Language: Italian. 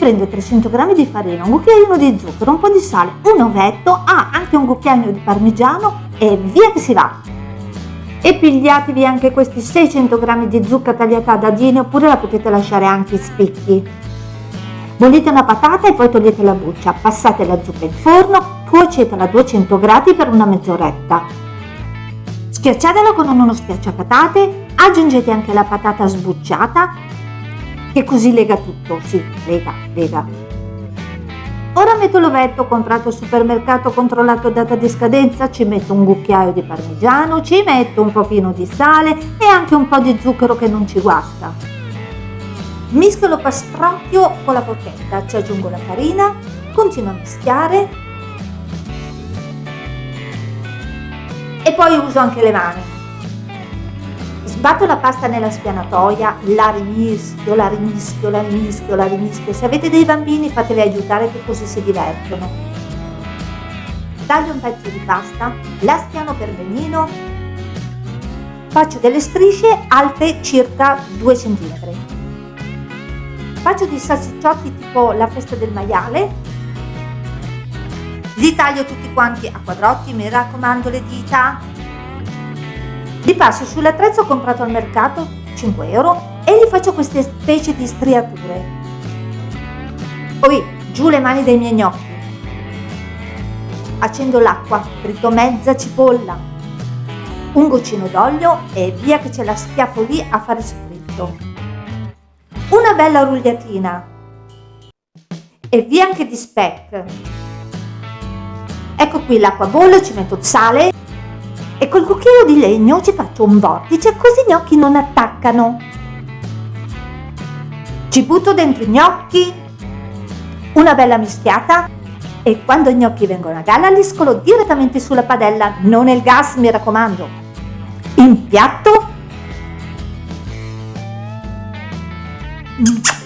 prende 300 g di farina, un cucchiaino di zucchero, un po' di sale, un ovetto, ah, anche un cucchiaino di parmigiano e via che si va! E pigliatevi anche questi 600 g di zucca tagliata a dadini oppure la potete lasciare anche in spicchi. Bollite una patata e poi togliete la buccia, passate la zucca in forno, cuocetela a 200 gradi per una mezz'oretta. Schiacciatela con uno schiacciapatate, aggiungete anche la patata sbucciata che così lega tutto, sì, lega, lega. Ora metto l'ovetto comprato al supermercato controllato data di scadenza, ci metto un cucchiaio di parmigiano, ci metto un pochino di sale e anche un po' di zucchero che non ci guasta. Miscolo pastrocchio con la forchetta, ci aggiungo la farina, continuo a mischiare e poi uso anche le mani. Sbatto la pasta nella spianatoia, la rimischio, la rimischio, la rimischio, la rimischio. Se avete dei bambini fateli aiutare che così si divertono. Taglio un pezzo di pasta, la spiano per benino, faccio delle strisce alte circa 2 cm. Faccio dei salsicciotti tipo la festa del maiale, li taglio tutti quanti a quadrotti, mi raccomando le dita, li passo sull'attrezzo comprato al mercato, 5 euro, e gli faccio queste specie di striature. Poi giù le mani dai miei gnocchi. Accendo l'acqua, frito mezza cipolla, un goccino d'olio e via che ce la schiaffo lì a fare soffritto. Una bella rugliatina e via anche di speck. Ecco qui l'acqua bolle, ci metto sale e col cucchiaio di legno ci faccio un vortice così i gnocchi non attaccano. Ci butto dentro i gnocchi, una bella mischiata e quando i gnocchi vengono a galla li scolo direttamente sulla padella, non nel gas mi raccomando. In piatto. Mm.